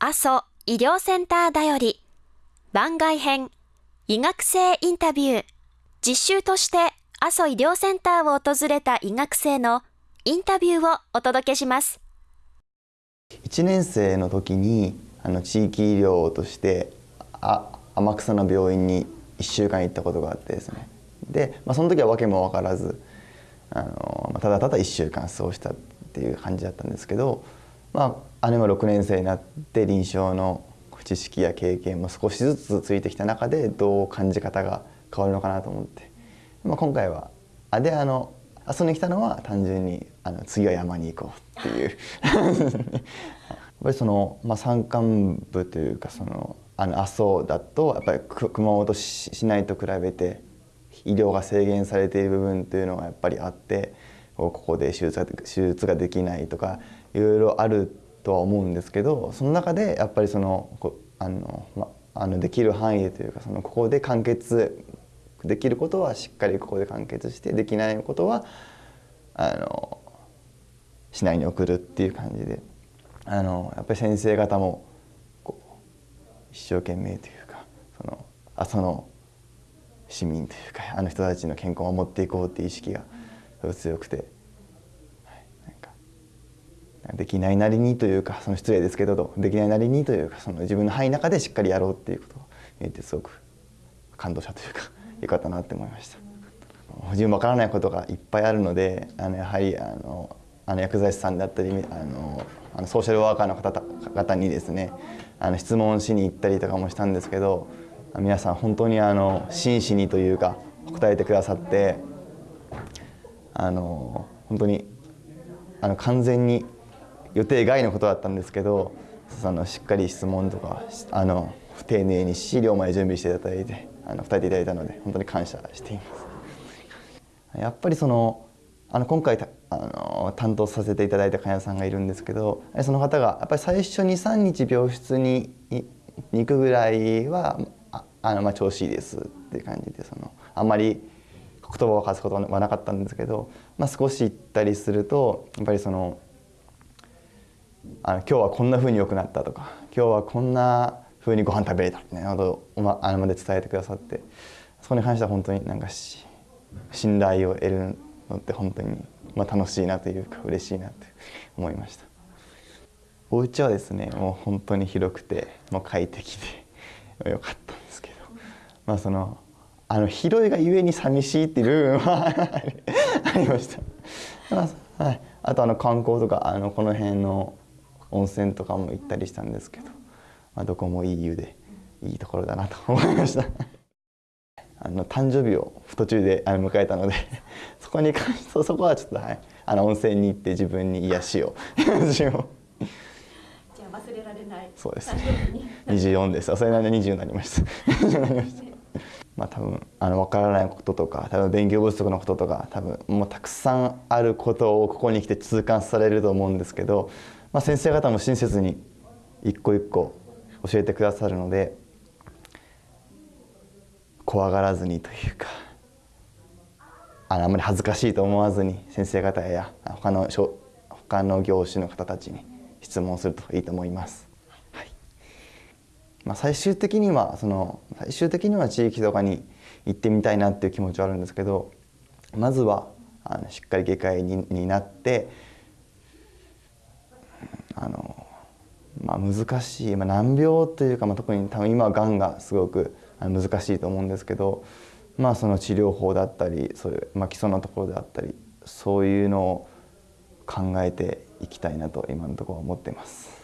阿蘇医療センターだより。番外編医学生インタビュー。実習として阿蘇医療センターを訪れた医学生のインタビューをお届けします。1年生の時にあの地域医療としてあ天草の病院に1週間行ったことがあってですね。で、まあ、その時は訳も分からずあのただただ1週間過ごしたっていう感じだったんですけど、まあ、姉も6年生になって臨床の知識や経験も少しずつついてきた中でどう感じ方が変わるのかなと思って、まあ、今回はあであの遊んできたのは単純にあの次は山に行こうっていう。やっぱりその、まあ、山間部というかそのあの阿蘇だとやっぱり熊本市内と比べて医療が制限されている部分というのがやっぱりあってここで手術が手術ができないとかいろいろあるとは思うんですけどその中でやっぱりそのあの、ま、あのできる範囲でというかそのここで完結できることはしっかりここで完結してできないことはあの市内に送るっていう感じであのやっぱり先生方も一生懸命というかその阿蘇の市民というかあの人たちの健康を守っていこうっていう意識が強くてできないなりにというかその失礼ですけどできないなりにというかその自分の範囲の中でしっかりやろうっていうことを言ってすごく感動したというかよかったなって思いました自分分からないことがいっぱいあるのであのやはりあのあの薬剤師さんだったりあのあのソーシャルワーカーの方々にですねあの質問しに行ったりとかもしたんですけど皆さん本当にあの真摯にというか答えてくださってあの本当にあの完全に予定外のことだったんですけどそのしっかり質問とかあの丁寧に資料まで準備していただいてあの答えていただいたので本当に感謝しています。やっぱりそのあの今回あの担当させていただいた患者さんがいるんですけどその方がやっぱり最初に3日病室に行くぐらいはあのまあ調子いいですっていう感じでそのあんまり言葉を交わすことはなかったんですけど、まあ、少し行ったりするとやっぱりそのあの今日はこんなふうに良くなったとか今日はこんなふうにご飯食べれたみたいなことを、まあのまで伝えてくださってそこに関しては本当になんか信頼を得るのって本当に、まあ、楽しいなというか嬉しいなと思いました。お家はですねもう本当に広くてもう快適でよかったんですけどまあそのあの広いがゆえに寂しいっていう部分は ありました、まあはい、あとあの観光とかあのこの辺の温泉とかも行ったりしたんですけど、まあ、どこもいい湯でいいところだなと思いました。あの誕生日を途中で迎えたので そこに関して そこはちょっとはいあの温泉に行って自分に癒しをじゃあ忘れられない。そうですね。24です。それなりに20になりましたまあ多分あの分からないこととか多分勉強不足のこととか多分もうたくさんあることをここに来て痛感されると思うんですけどまあ、先生方も親切に一個一個教えてくださるので怖がらずにというかあのあまり恥ずかしいと思わずに先生方や他の他の業種の方たちに質問するといいと思います。まあ、最終的にはその最終的には地域とかに行ってみたいなっていう気持ちはあるんですけどまずはあのしっかり外科医にになってあの、まあ、難しい、まあ、難病というか、まあ、特に多分今はがんがすごく難しいと思うんですけど、まあ、その治療法だったりそういう、まあ、基礎のところであったりそういうのを考えていきたいなと今のところは思っています。